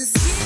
just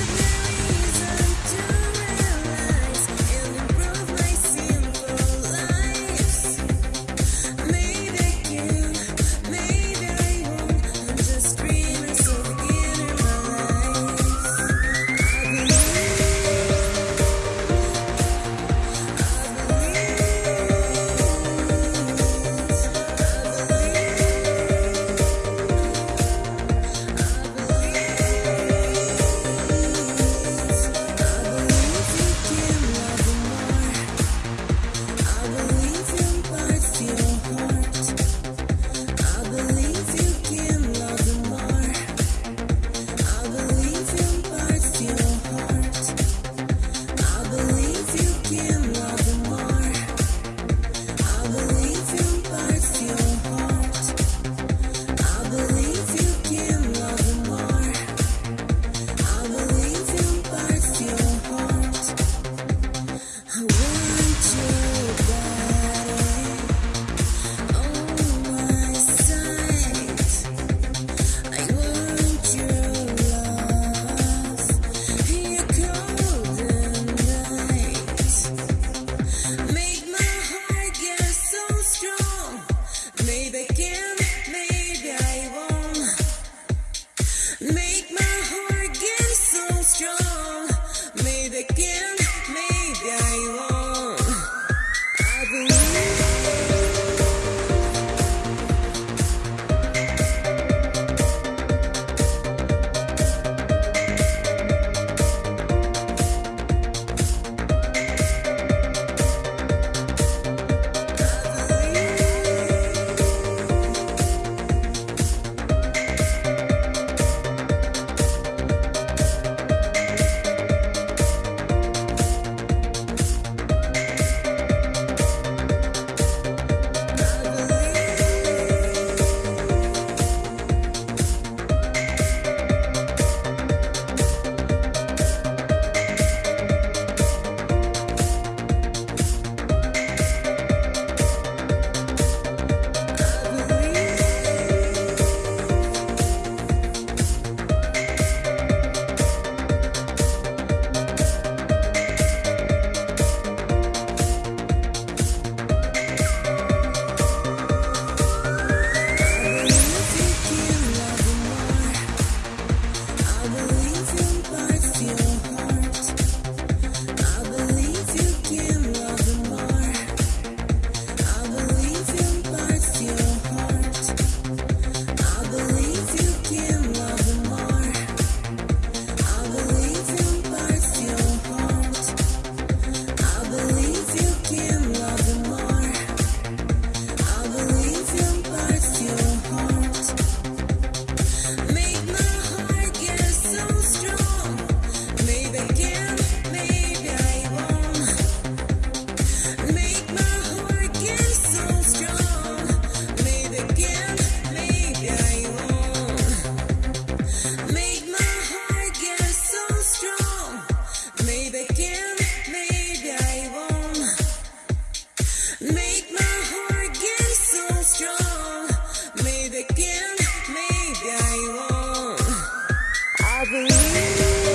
I believe.